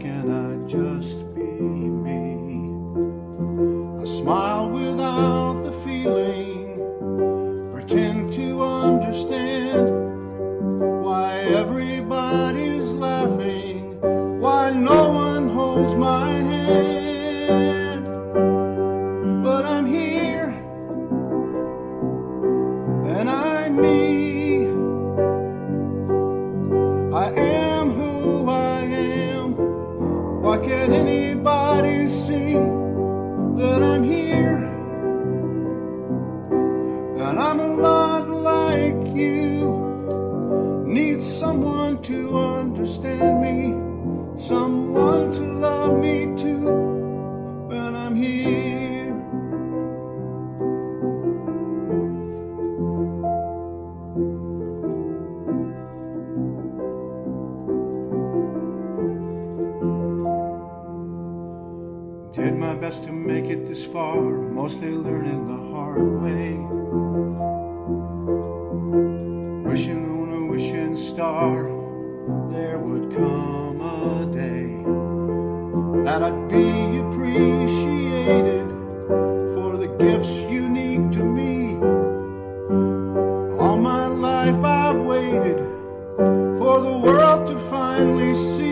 can't I just be me? I smile without the feeling, pretend to understand why everybody's laughing, why no one holds my hand. Why can't anybody see that I'm here? And I'm a lot like you. Need someone to understand me, someone to love me too. When I'm here. My best to make it this far, mostly learning the hard way. Wishing on a wishing star, there would come a day that I'd be appreciated for the gifts unique to me. All my life I've waited for the world to finally see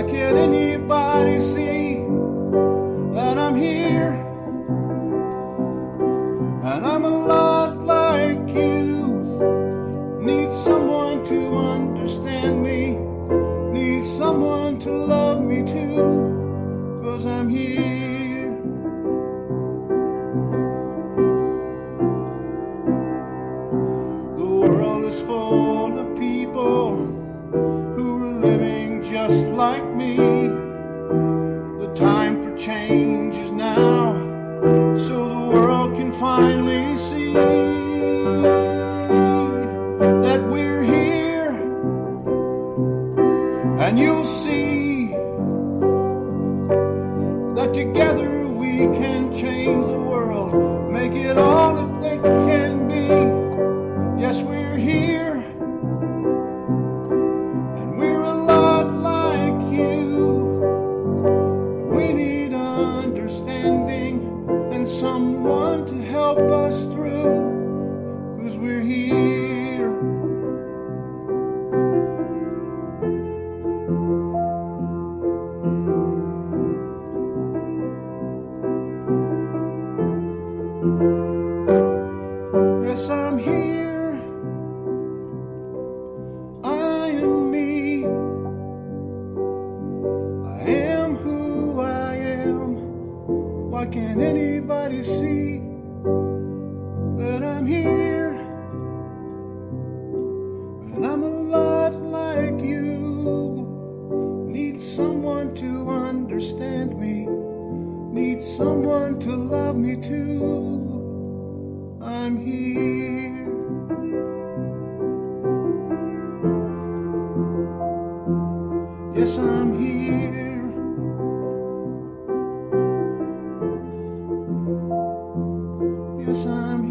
Why can't anybody see that I'm here? And I'm a lot like you. Need someone to understand me. Need someone to love me too. Cause I'm here. Just like me. The time for change is now, so the world can finally see that we're here. And you'll see that together we can change the world, make it all that it can understanding and someone to help us through, cause we're here. Yes, I'm here. I am me. I am. Why can't anybody see that I'm here? And I'm a lot like you. Need someone to understand me. Need someone to love me too. I'm here. Yes, I'm here. because I'm